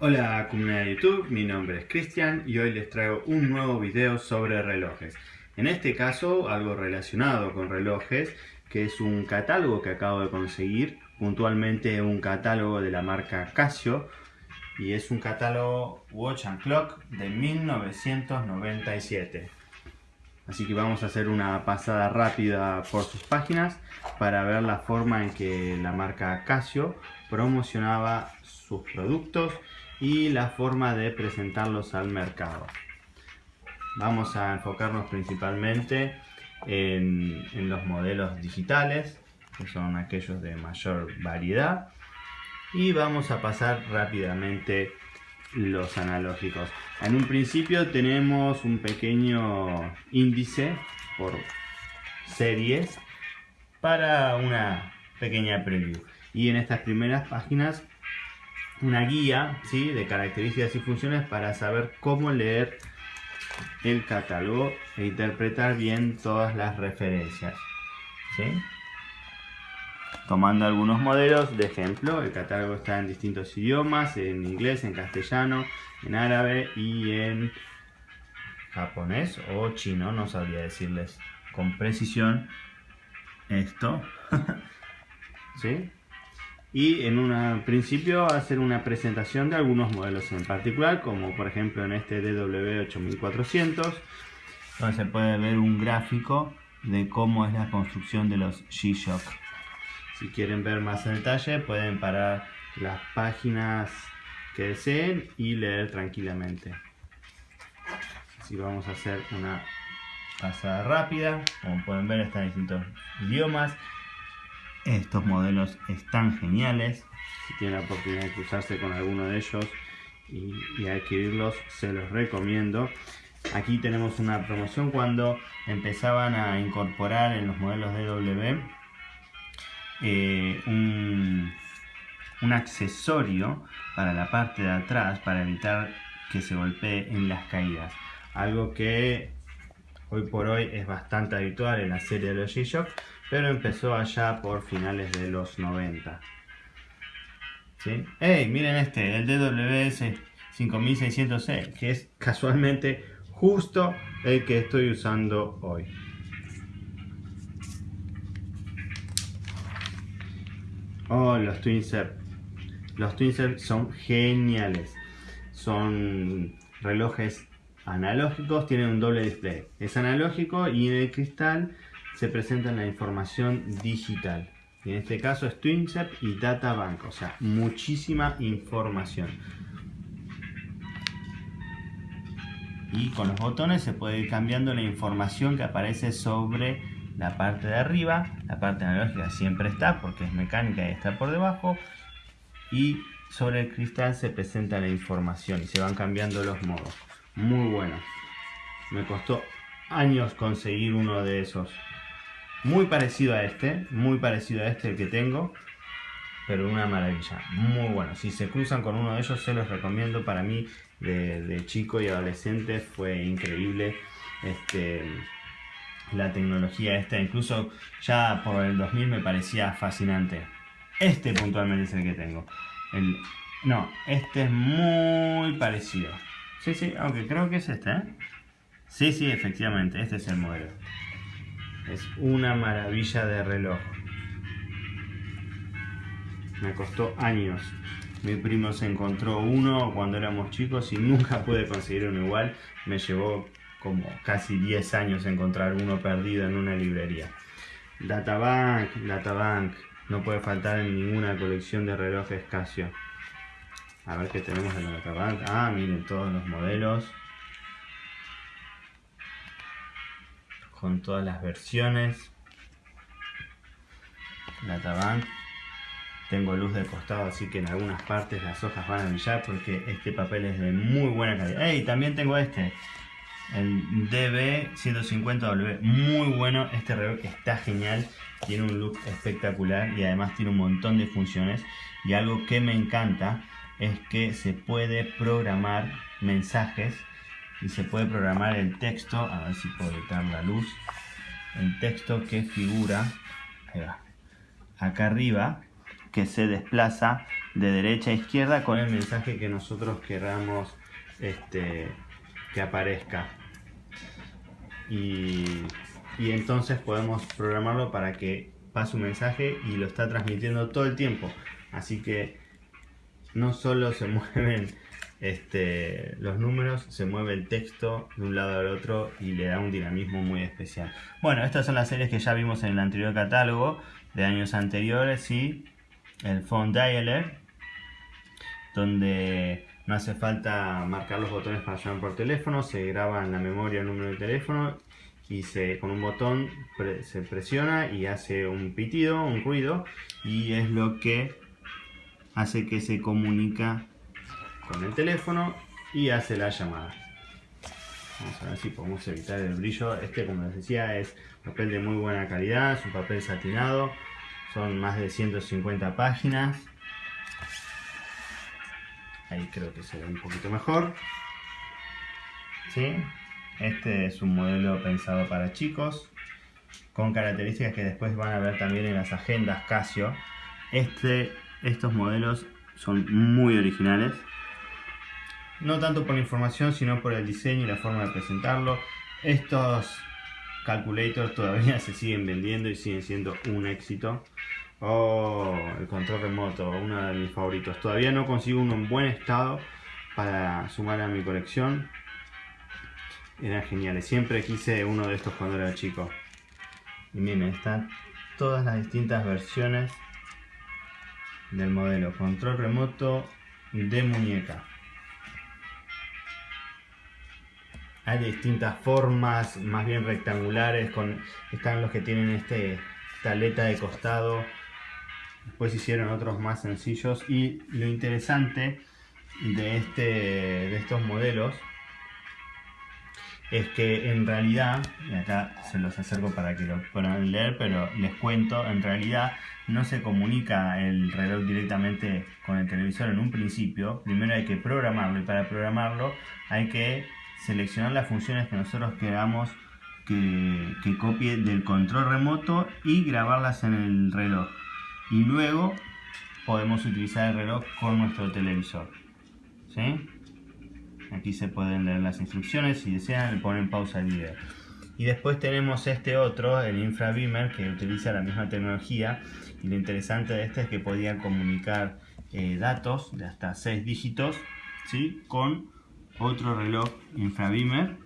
Hola comunidad de YouTube, mi nombre es Cristian y hoy les traigo un nuevo video sobre relojes. En este caso algo relacionado con relojes, que es un catálogo que acabo de conseguir, puntualmente un catálogo de la marca Casio y es un catálogo Watch and Clock de 1997. Así que vamos a hacer una pasada rápida por sus páginas para ver la forma en que la marca Casio promocionaba sus productos y la forma de presentarlos al mercado. Vamos a enfocarnos principalmente en, los modelos digitales, que son aquellos de mayor variedad, y vamos a pasar rápidamente los analógicos. En un principio tenemos un pequeño índice por series para una pequeña preview. Y en estas primeras páginas una guía ¿sí? de características y funciones para saber cómo leer el catálogo e interpretar bien todas las referencias. Tomando algunos modelos de ejemplo, el catálogo está en distintos idiomas, en inglés, en castellano, en árabe y en japonés o chino, no sabría decirles con precisión esto. ¿Sí? Y en un principio hacer una presentación de algunos modelos en particular, como por ejemplo en este DW8400, donde se puede ver un gráfico de cómo es la construcción de los G-Shock. Si quieren ver más en detalle, pueden parar las páginas que deseen y leer tranquilamente. Así vamos a hacer una pasada rápida, como pueden ver están en distintos idiomas estos modelos están geniales. Si tienen la oportunidad de cruzarse con alguno de ellos y, adquirirlos, se los recomiendo. Aquí tenemos una promoción cuando empezaban a incorporar en los modelos DW eh, un, un accesorio para la parte de atrás para evitar que se golpee en las caídas. Algo que hoy por hoy es bastante habitual en la serie de los G-Shock pero empezó allá por finales de los 90. ¿Sí? ¡Ey! Miren este, el DWS 5600C, que es casualmente justo el que estoy usando hoy. Oh, los Twinset. Los Twinset son geniales. Son relojes analógicos, tienen un doble display. Es analógico y en el cristal se presenta la información digital. en este caso es TwinCep y DataBank, o sea, muchísima información. Y con los botones se puede ir cambiando la información que aparece sobre la parte de arriba. La parte analógica siempre está porque es mecánica y está por debajo. Y sobre el cristal se presenta la información y se van cambiando los modos. Muy bueno. Me costó años conseguir uno de esos muy parecido a este, muy parecido a este el que tengo, pero una maravilla, muy bueno. Si se cruzan con uno de ellos, se los recomiendo. Para mí, de, chico y adolescente, fue increíble este, la tecnología esta. Incluso ya por el 2000 me parecía fascinante. Este puntualmente es el que tengo. El, no, este es muy parecido. Sí, sí, aunque creo que es este, ¿eh? Sí, sí, efectivamente, este es el modelo. Es una maravilla de reloj. Me costó años. Mi primo se encontró uno cuando éramos chicos y nunca pude conseguir uno igual. Me llevó como casi 10 años encontrar uno perdido en una librería. Databank, Databank. No puede faltar en ninguna colección de relojes Casio. A ver qué tenemos en Databank. Ah, miren todos los modelos. Con todas las versiones. Databank. Tengo luz de costado, así que en algunas partes las hojas van a brillar porque este papel es de muy buena calidad. Y también tengo este, el DB150W. Muy bueno, este reloj está genial. Tiene un look espectacular y además tiene un montón de funciones. Y algo que me encanta es que se puede programar mensajes y se puede programar el texto, a ver si puedo quitar la luz, el texto que figura, acá arriba, que se desplaza de derecha a izquierda con el mensaje que nosotros queramos este, que aparezca. Y, y entonces podemos programarlo para que pase un mensaje y lo está transmitiendo todo el tiempo. Así que no solo se mueven este, los números, se mueve el texto de un lado al otro y le da un dinamismo muy especial. Bueno, estas son las series que ya vimos en el anterior catálogo de años anteriores y el Phone Dialer, donde no hace falta marcar los botones para llamar por teléfono, se graba en la memoria el número de teléfono y se, con un botón se presiona y hace un pitido, un ruido y es lo que hace que se comunica con el teléfono y hace la llamada. Vamos a ver si podemos evitar el brillo. Este, como les decía, es papel de muy buena calidad, es un papel satinado. Son más de 150 páginas. Ahí creo que se ve un poquito mejor. ¿Sí? Este es un modelo pensado para chicos, con características que después van a ver también en las agendas Casio. Este, estos modelos son muy originales no tanto por la información, sino por el diseño y la forma de presentarlo. Estos calculators todavía se siguen vendiendo y siguen siendo un éxito. Oh, el control remoto, uno de mis favoritos. Todavía no consigo uno en buen estado para sumar a mi colección. Eran geniales. Siempre quise uno de estos cuando era chico. Y miren, están todas las distintas versiones del modelo. Control remoto de muñeca. Hay distintas formas, más bien rectangulares, están los que tienen este, esta aleta de costado, después hicieron otros más sencillos. Y lo interesante de, este, de estos modelos es que en realidad, y acá se los acerco para que lo puedan leer, pero les cuento, en realidad no se comunica el reloj directamente con el televisor en un principio, primero hay que programarlo y para programarlo hay que seleccionar las funciones que nosotros queramos que, copie del control remoto y grabarlas en el reloj. Y luego podemos utilizar el reloj con nuestro televisor. Aquí se pueden leer las instrucciones, si desean le ponen pausa al video. Y después tenemos este otro, el infrabeamer, que utiliza la misma tecnología. Y lo interesante de este es que podía comunicar eh, datos de hasta 6 dígitos ¿sí? con otro reloj infrabeamer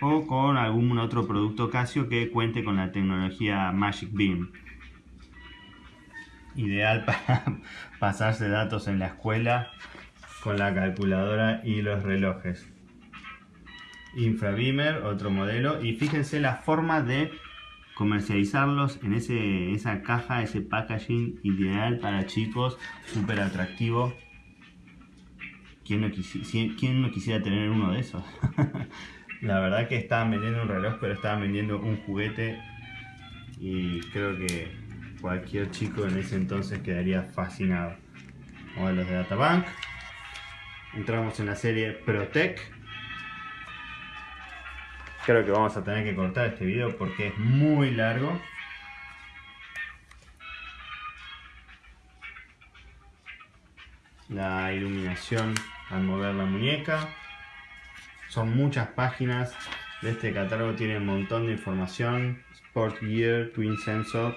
o con algún otro producto Casio que cuente con la tecnología Magic Beam. Ideal para pasarse datos en la escuela con la calculadora y los relojes. Infrabeamer, otro modelo. Y fíjense la forma de comercializarlos en ese, esa caja, ese packaging ideal para chicos, súper atractivo. ¿Quién no, quisiera tener uno de esos? La verdad que estaban vendiendo un reloj, pero estaban vendiendo un juguete y creo que cualquier chico en ese entonces quedaría fascinado. Modelos de Databank. Entramos en la serie Protec. Creo que vamos a tener que cortar este video porque es muy largo. La iluminación al mover la muñeca. Son muchas páginas de este catálogo, tiene un montón de información. Sport Gear, Twin Sensor.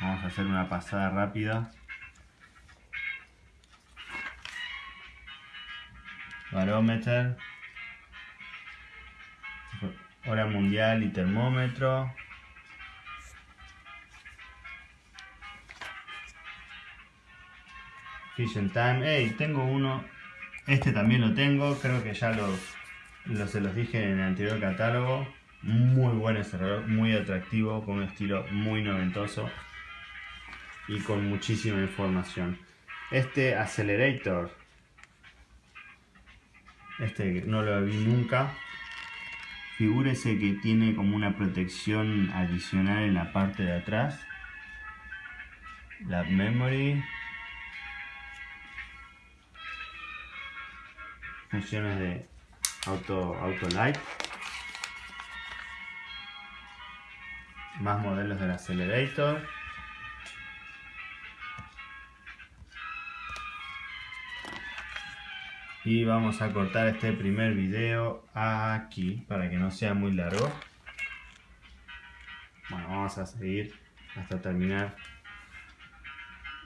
Vamos a hacer una pasada rápida. Barómetro. Hora mundial y termómetro. Vision Time. Hey, tengo uno. Este también lo tengo. Creo que ya lo, se los dije en el anterior catálogo. Muy buen reloj, muy atractivo, con un estilo muy noventoso y con muchísima información. Este Accelerator, este no lo vi nunca. Figúrese que tiene como una protección adicional en la parte de atrás. La memory, funciones de auto, auto light más modelos del Accelerator. Y vamos a cortar este primer video aquí para que no sea muy largo. Bueno, vamos a seguir hasta terminar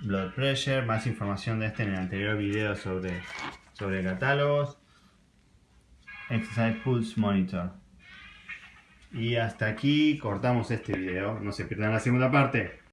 Blood Pressure, más información de este en el anterior video sobre, sobre catálogos. Exercise Pulse Monitor. Y hasta aquí cortamos este video. No se pierdan la segunda parte.